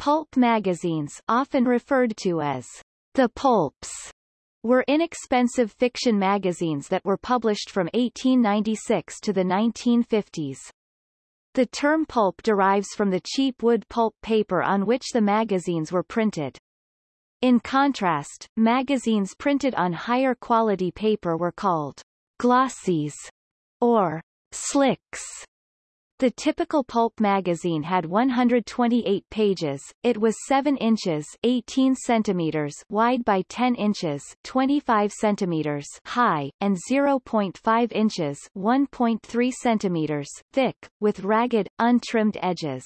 Pulp magazines often referred to as the pulps were inexpensive fiction magazines that were published from 1896 to the 1950s. The term pulp derives from the cheap wood pulp paper on which the magazines were printed. In contrast, magazines printed on higher quality paper were called glossies or slicks. The typical pulp magazine had 128 pages. It was 7 inches 18 centimeters wide by 10 inches 25 centimeters high, and 0.5 inches 1.3 centimeters thick, with ragged, untrimmed edges.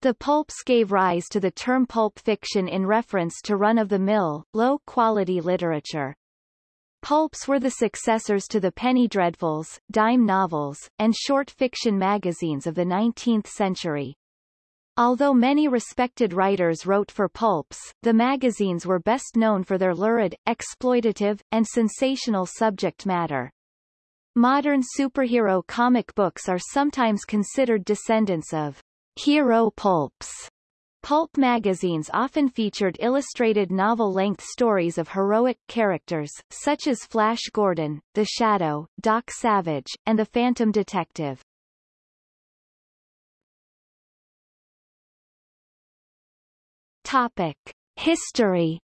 The pulps gave rise to the term pulp fiction in reference to run-of-the-mill, low-quality literature. Pulps were the successors to the penny dreadfuls, dime novels, and short fiction magazines of the 19th century. Although many respected writers wrote for pulps, the magazines were best known for their lurid, exploitative, and sensational subject matter. Modern superhero comic books are sometimes considered descendants of hero pulps. Pulp magazines often featured illustrated novel-length stories of heroic characters, such as Flash Gordon, The Shadow, Doc Savage, and The Phantom Detective. Topic. History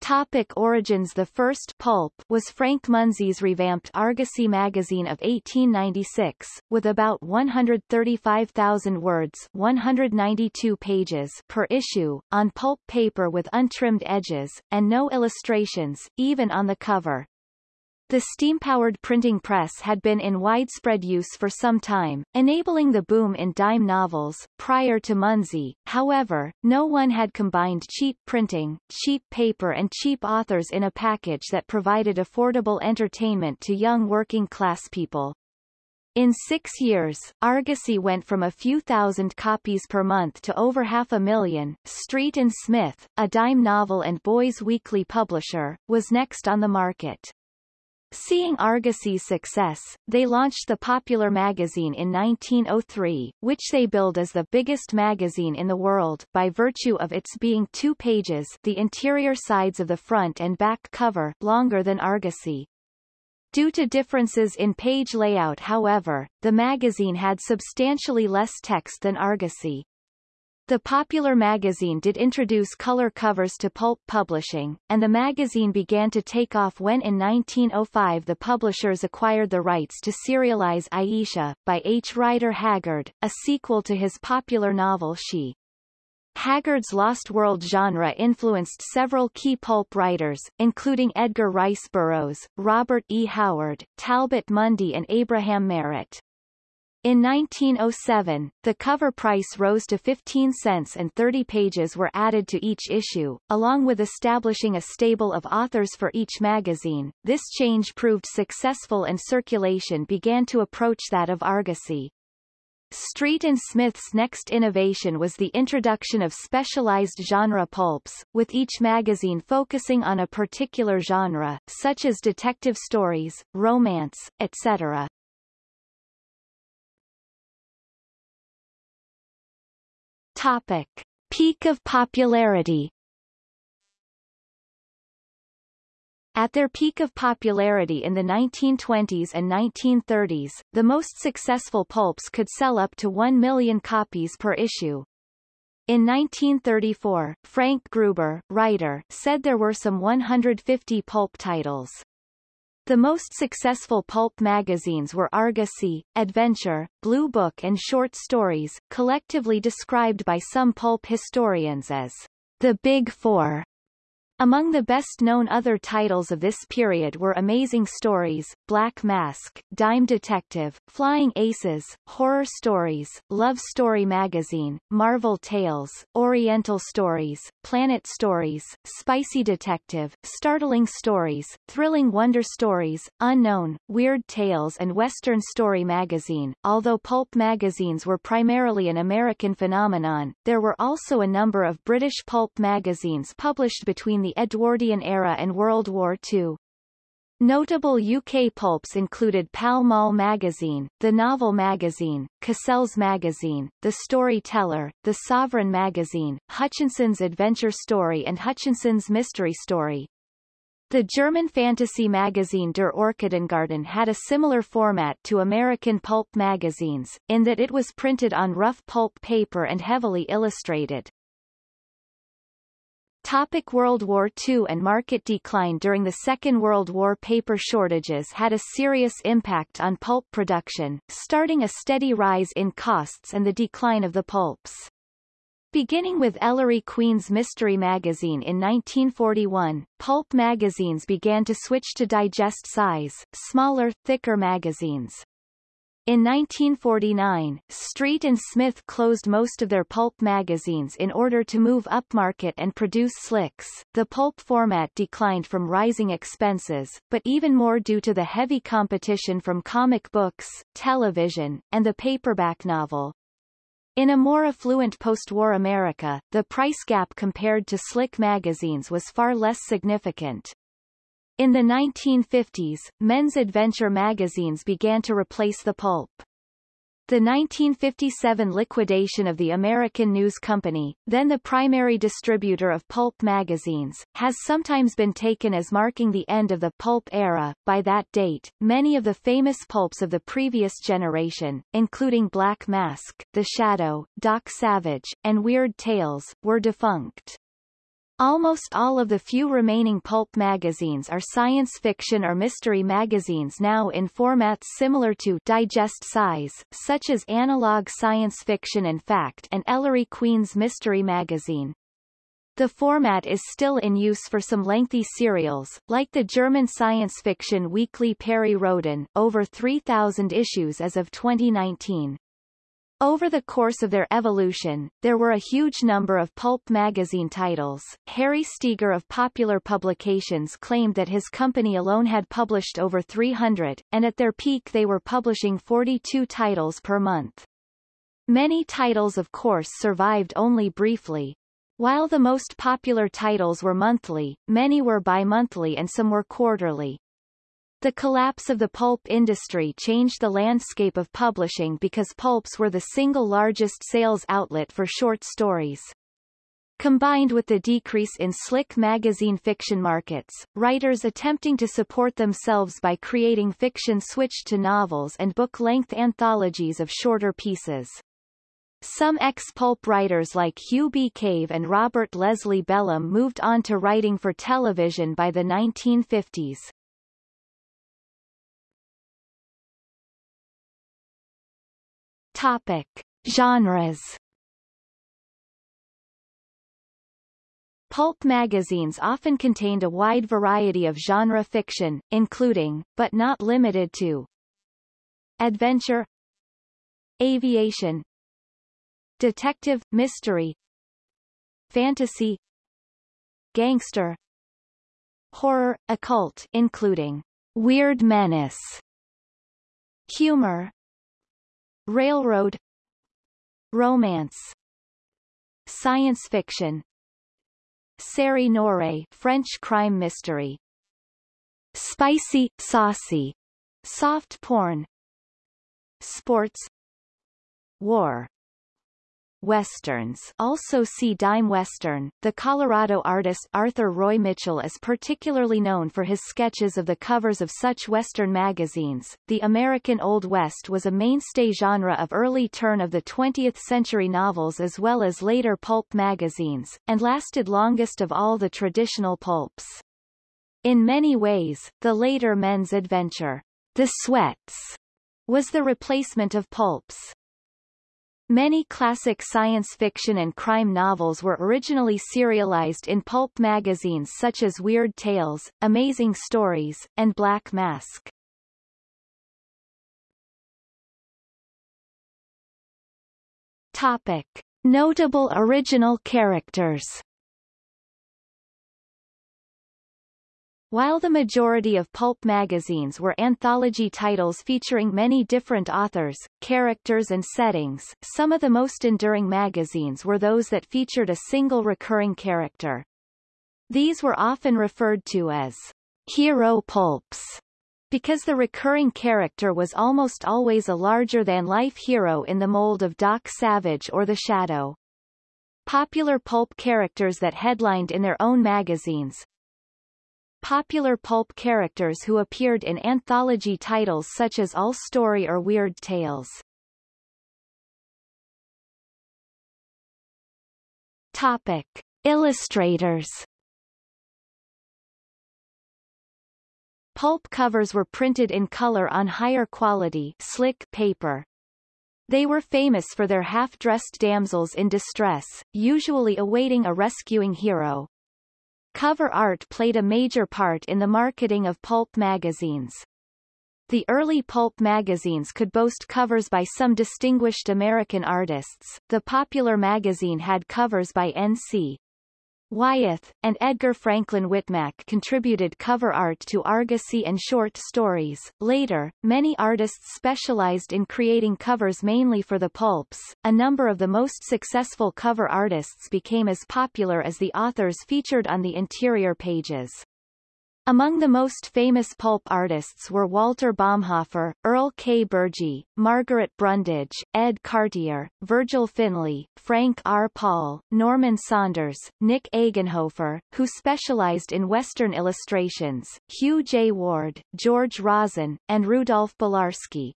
Topic origins The first pulp was Frank Munsey's revamped Argosy magazine of 1896, with about 135,000 words 192 pages per issue, on pulp paper with untrimmed edges, and no illustrations, even on the cover. The steam-powered printing press had been in widespread use for some time, enabling the boom in dime novels. Prior to Munsey, however, no one had combined cheap printing, cheap paper and cheap authors in a package that provided affordable entertainment to young working-class people. In six years, Argosy went from a few thousand copies per month to over half a million. Street and Smith, a dime novel and boys' weekly publisher, was next on the market. Seeing Argosy's success, they launched the popular magazine in 1903, which they billed as the biggest magazine in the world by virtue of its being two pages the interior sides of the front and back cover longer than Argosy. Due to differences in page layout however, the magazine had substantially less text than Argosy. The popular magazine did introduce color covers to pulp publishing, and the magazine began to take off when in 1905 the publishers acquired the rights to serialize Ayesha, by H. Rider Haggard, a sequel to his popular novel She. Haggard's Lost World genre influenced several key pulp writers, including Edgar Rice Burroughs, Robert E. Howard, Talbot Mundy and Abraham Merritt. In 1907, the cover price rose to 15 cents and 30 pages were added to each issue, along with establishing a stable of authors for each magazine. This change proved successful and circulation began to approach that of Argosy. Street and Smith's next innovation was the introduction of specialized genre pulps, with each magazine focusing on a particular genre, such as detective stories, romance, etc. Topic. Peak of popularity At their peak of popularity in the 1920s and 1930s, the most successful pulps could sell up to 1 million copies per issue. In 1934, Frank Gruber, writer, said there were some 150 pulp titles. The most successful pulp magazines were Argosy, Adventure, Blue Book and Short Stories, collectively described by some pulp historians as the Big Four. Among the best-known other titles of this period were Amazing Stories, Black Mask, Dime Detective, Flying Aces, Horror Stories, Love Story Magazine, Marvel Tales, Oriental Stories, Planet Stories, Spicy Detective, Startling Stories, Thrilling Wonder Stories, Unknown, Weird Tales and Western Story Magazine. Although pulp magazines were primarily an American phenomenon, there were also a number of British pulp magazines published between the the Edwardian era and World War II. Notable UK pulps included Pall Mall magazine, The Novel magazine, Cassell's magazine, The Storyteller, The Sovereign magazine, Hutchinson's Adventure Story and Hutchinson's Mystery Story. The German fantasy magazine Der Orchidengarten had a similar format to American pulp magazines, in that it was printed on rough pulp paper and heavily illustrated. Topic World War II and market decline During the Second World War paper shortages had a serious impact on pulp production, starting a steady rise in costs and the decline of the pulps. Beginning with Ellery Queen's Mystery Magazine in 1941, pulp magazines began to switch to digest size, smaller, thicker magazines. In 1949, Street and Smith closed most of their pulp magazines in order to move upmarket and produce slicks. The pulp format declined from rising expenses, but even more due to the heavy competition from comic books, television, and the paperback novel. In a more affluent post-war America, the price gap compared to slick magazines was far less significant. In the 1950s, men's adventure magazines began to replace the pulp. The 1957 liquidation of the American News Company, then the primary distributor of pulp magazines, has sometimes been taken as marking the end of the pulp era. By that date, many of the famous pulps of the previous generation, including Black Mask, The Shadow, Doc Savage, and Weird Tales, were defunct. Almost all of the few remaining pulp magazines are science fiction or mystery magazines now in formats similar to digest size, such as Analog Science Fiction and Fact and Ellery Queen's Mystery Magazine. The format is still in use for some lengthy serials, like the German science fiction weekly Perry Rhodan, over 3,000 issues as of 2019. Over the course of their evolution, there were a huge number of pulp magazine titles. Harry Steeger of Popular Publications claimed that his company alone had published over 300, and at their peak they were publishing 42 titles per month. Many titles of course survived only briefly. While the most popular titles were monthly, many were bi-monthly and some were quarterly. The collapse of the pulp industry changed the landscape of publishing because pulps were the single largest sales outlet for short stories. Combined with the decrease in slick magazine fiction markets, writers attempting to support themselves by creating fiction switched to novels and book-length anthologies of shorter pieces. Some ex-pulp writers like Hugh B. Cave and Robert Leslie Bellem moved on to writing for television by the 1950s. Topic. Genres Pulp magazines often contained a wide variety of genre fiction, including, but not limited to, adventure, aviation, detective, mystery, fantasy, gangster, horror, occult including Weird Menace, humor, Railroad Romance Science fiction Série noire French crime mystery Spicy, saucy Soft porn Sports War Westerns also see dime western. The Colorado artist Arthur Roy Mitchell is particularly known for his sketches of the covers of such western magazines. The American Old West was a mainstay genre of early turn of the 20th century novels as well as later pulp magazines, and lasted longest of all the traditional pulps. In many ways, the later men's adventure, The Sweats, was the replacement of pulps. Many classic science fiction and crime novels were originally serialized in pulp magazines such as Weird Tales, Amazing Stories, and Black Mask. Topic. Notable original characters While the majority of pulp magazines were anthology titles featuring many different authors, characters and settings, some of the most enduring magazines were those that featured a single recurring character. These were often referred to as hero pulps because the recurring character was almost always a larger-than-life hero in the mold of Doc Savage or The Shadow. Popular pulp characters that headlined in their own magazines. Popular pulp characters who appeared in anthology titles such as All Story or Weird Tales. Topic. Illustrators Pulp covers were printed in color on higher quality slick paper. They were famous for their half-dressed damsels in distress, usually awaiting a rescuing hero. Cover art played a major part in the marketing of pulp magazines. The early pulp magazines could boast covers by some distinguished American artists. The popular magazine had covers by N.C. Wyeth, and Edgar Franklin Wittmack contributed cover art to Argosy and short stories. Later, many artists specialized in creating covers mainly for the pulps. A number of the most successful cover artists became as popular as the authors featured on the interior pages. Among the most famous pulp artists were Walter Baumhofer, Earle K. Bergey, Margaret Brundage, Ed Cartier, Virgil Finlay, Frank R. Paul, Norman Saunders, Nick Eggenhofer, who specialized in Western illustrations, Hugh J. Ward, George Rosen, and Rudolph Belarski.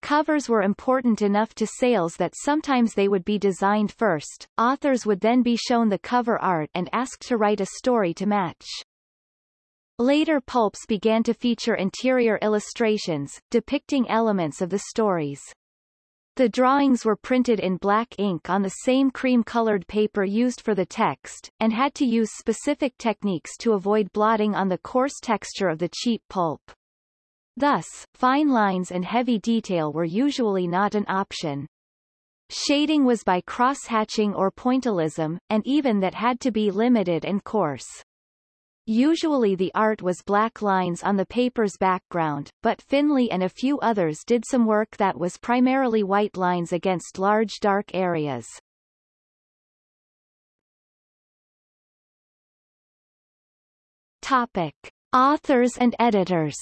Covers were important enough to sales that sometimes they would be designed first, authors would then be shown the cover art and asked to write a story to match. Later pulps began to feature interior illustrations, depicting elements of the stories. The drawings were printed in black ink on the same cream-colored paper used for the text, and had to use specific techniques to avoid blotting on the coarse texture of the cheap pulp. Thus, fine lines and heavy detail were usually not an option. Shading was by cross-hatching or pointillism, and even that had to be limited and coarse. Usually the art was black lines on the paper's background, but Finlay and a few others did some work that was primarily white lines against large dark areas. Topic. Authors and editors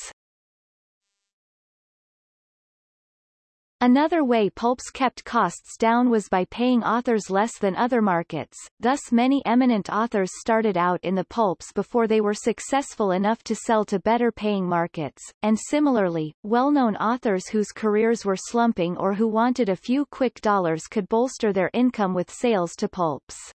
Another way pulps kept costs down was by paying authors less than other markets, thus many eminent authors started out in the pulps before they were successful enough to sell to better-paying markets, and similarly, well-known authors whose careers were slumping or who wanted a few quick dollars could bolster their income with sales to pulps.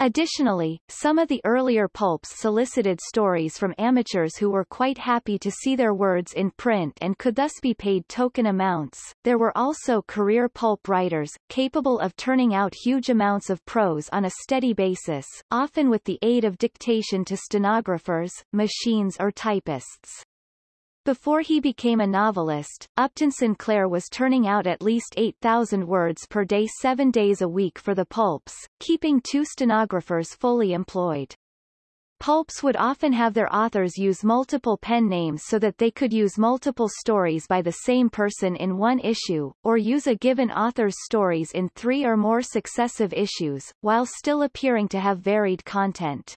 Additionally, some of the earlier pulps solicited stories from amateurs who were quite happy to see their words in print and could thus be paid token amounts. There were also career pulp writers, capable of turning out huge amounts of prose on a steady basis, often with the aid of dictation to stenographers, machines or typists. Before he became a novelist, Upton Sinclair was turning out at least 8,000 words per day seven days a week for the pulps, keeping two stenographers fully employed. Pulps would often have their authors use multiple pen names so that they could use multiple stories by the same person in one issue, or use a given author's stories in three or more successive issues, while still appearing to have varied content.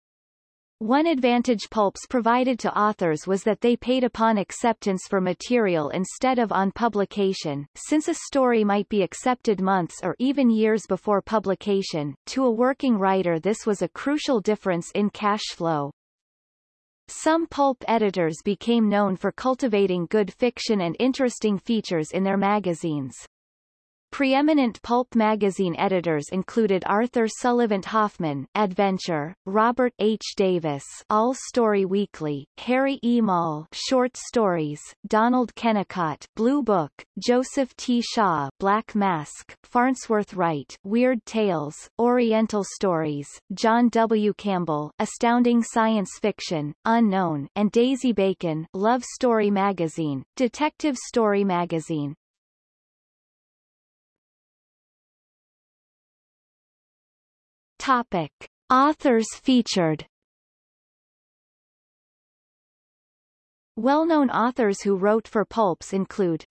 One advantage pulps provided to authors was that they paid upon acceptance for material instead of on publication, since a story might be accepted months or even years before publication. To a working writer this was a crucial difference in cash flow. Some pulp editors became known for cultivating good fiction and interesting features in their magazines. Preeminent pulp magazine editors included Arthur Sullivan Hoffman, Adventure, Robert H. Davis, All Story Weekly, Harry E. Maule, Short Stories, Donald Kennicott, Blue Book, Joseph T. Shaw, Black Mask, Farnsworth Wright, Weird Tales, Oriental Stories, John W. Campbell, Astounding Science Fiction, Unknown, and Daisy Bacon, Love Story Magazine, Detective Story Magazine, Topic. Authors featured Well-known authors who wrote for pulps include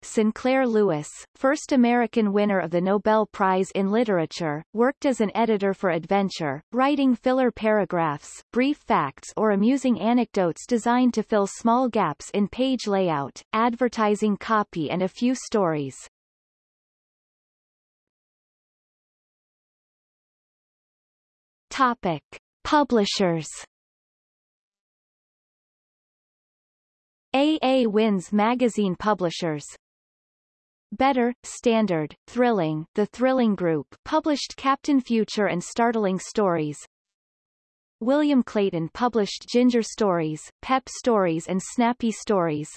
Sinclair Lewis, first American winner of the Nobel Prize in Literature, worked as an editor for Adventure, writing filler paragraphs, brief facts or amusing anecdotes designed to fill small gaps in page layout, advertising copy and a few stories. Topic. Publishers AA Wyn's Magazine Publishers Better, Standard, Thrilling The Thrilling Group published Captain Future and Startling Stories. William Clayton published Ginger Stories, Pep Stories and Snappy Stories.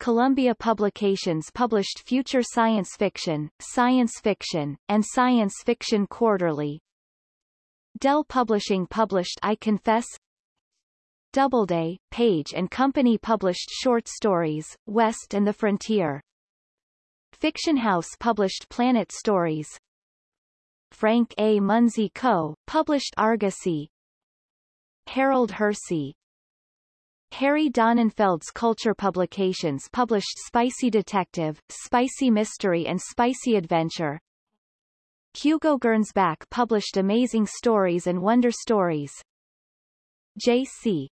Columbia Publications published Future Science Fiction, Science Fiction, and Science Fiction Quarterly Dell Publishing published I Confess Doubleday, Page and Company published short stories, West and the Frontier. Fiction House published Planet Stories. Frank A. Munsey Co., published Argosy. Harold Hersey. Harry Donenfeld's Culture Publications published Spicy Detective, Spicy Mystery and Spicy Adventure. Hugo Gernsback published Amazing Stories and Wonder Stories. J.C.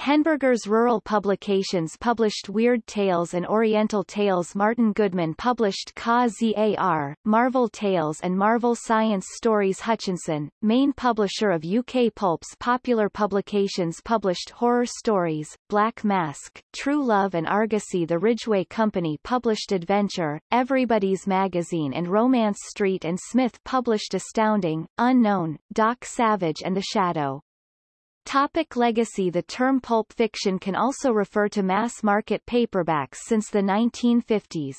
Henneberger's Rural Publications published Weird Tales and Oriental Tales Martin Goodman published Ka-Zar, Marvel Tales and Marvel Science Stories Hutchinson, main publisher of UK Pulps Popular Publications published Horror Stories, Black Mask, True Love and Argosy The Ridgway Company published Adventure, Everybody's Magazine and Romance Street and Smith published Astounding, Unknown, Doc Savage and The Shadow. Topic legacy The term pulp fiction can also refer to mass-market paperbacks since the 1950s.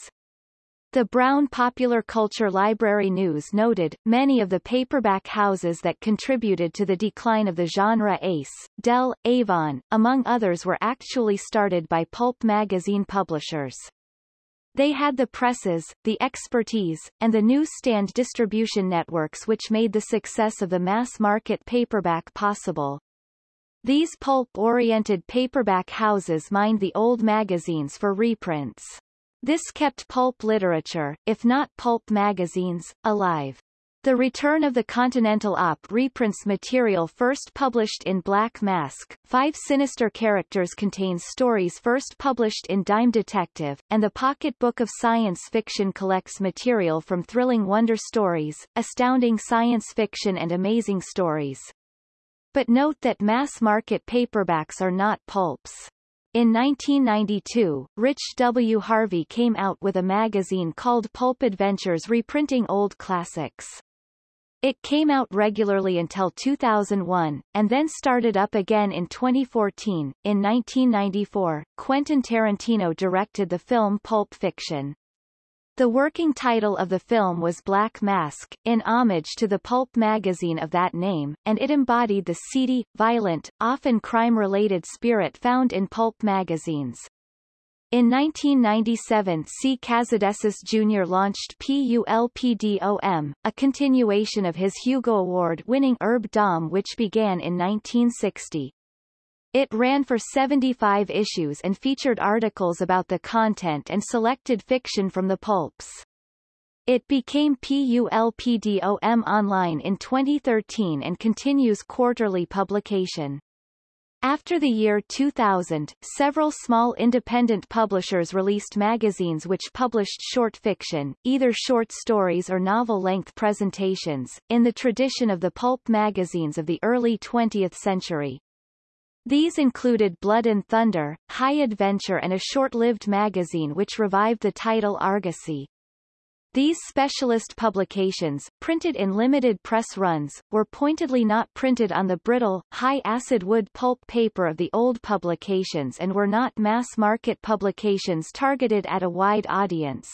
The Brown Popular Culture Library News noted, many of the paperback houses that contributed to the decline of the genre Ace, Dell, Avon, among others were actually started by pulp magazine publishers. They had the presses, the expertise, and the newsstand distribution networks which made the success of the mass-market paperback possible. These pulp-oriented paperback houses mined the old magazines for reprints. This kept pulp literature, if not pulp magazines, alive. The Return of the Continental Op reprints material first published in Black Mask, Five Sinister Characters contains stories first published in Dime Detective, and the Pocket Book of Science Fiction collects material from Thrilling Wonder Stories, Astounding Science Fiction and Amazing Stories. But note that mass-market paperbacks are not pulps. In 1992, Rich W. Harvey came out with a magazine called Pulp Adventures reprinting old classics. It came out regularly until 2001, and then started up again in 2014. In 1994, Quentin Tarantino directed the film Pulp Fiction. The working title of the film was Black Mask, in homage to the pulp magazine of that name, and it embodied the seedy, violent, often crime-related spirit found in pulp magazines. In 1997 C. Cazedessus Jr. launched PULPDOM, a continuation of his Hugo Award-winning ERB-dom which began in 1960. It ran for 75 issues and featured articles about the content and selected fiction from the pulps. It became PULPDOM Online in 2013 and continues quarterly publication. After the year 2000, several small independent publishers released magazines which published short fiction, either short stories or novel-length presentations, in the tradition of the pulp magazines of the early 20th century. These included Blood and Thunder, High Adventure and a short-lived magazine which revived the title Argosy. These specialist publications, printed in limited press runs, were pointedly not printed on the brittle, high-acid wood pulp paper of the old publications and were not mass-market publications targeted at a wide audience.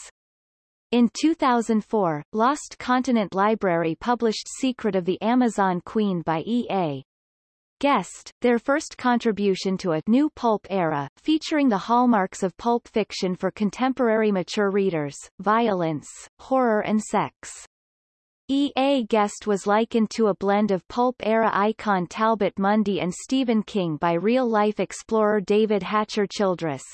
In 2004, Lost Continent Library published Secret of the Amazon Queen by E.A. Guest, their first contribution to a new pulp era, featuring the hallmarks of pulp fiction for contemporary mature readers, violence, horror and sex. E.A. Guest was likened to a blend of pulp-era icon Talbot Mundy and Stephen King by real-life explorer David Hatcher Childress.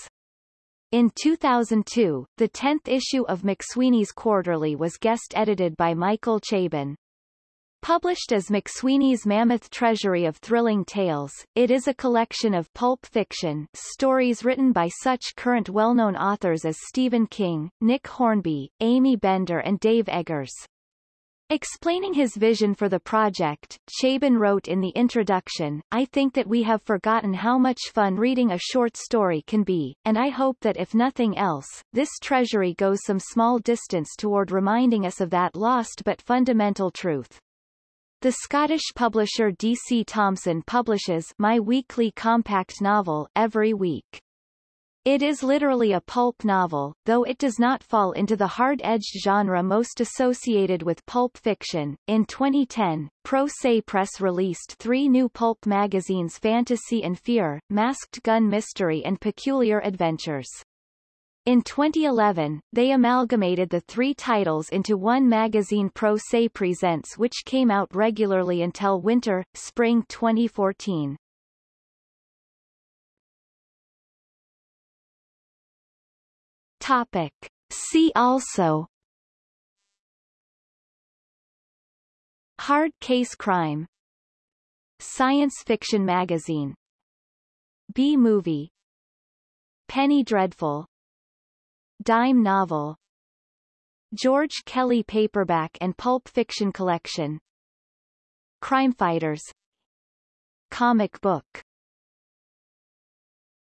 In 2002, the 10th issue of McSweeney's Quarterly was guest-edited by Michael Chabon. Published as McSweeney's Mammoth Treasury of Thrilling Tales, it is a collection of pulp fiction stories written by such current well-known authors as Stephen King, Nick Hornby, Aimee Bender and Dave Eggers. Explaining his vision for the project, Chabon wrote in the introduction, I think that we have forgotten how much fun reading a short story can be, and I hope that if nothing else, this treasury goes some small distance toward reminding us of that lost but fundamental truth. The Scottish publisher DC Thomson publishes My Weekly Compact Novel every week. It is literally a pulp novel, though it does not fall into the hard-edged genre most associated with pulp fiction. In 2010, Pro Se Press released three new pulp magazines Fantasy and Fear, Masked Gun Mystery and Peculiar Adventures. In 2011, they amalgamated the three titles into one magazine Pro Se Presents which came out regularly until winter, spring 2014. Topic. See also. Hard Case Crime. Science Fiction Magazine. B-Movie Penny Dreadful Dime Novel George Kelly Paperback and Pulp Fiction Collection Crime Fighters Comic Book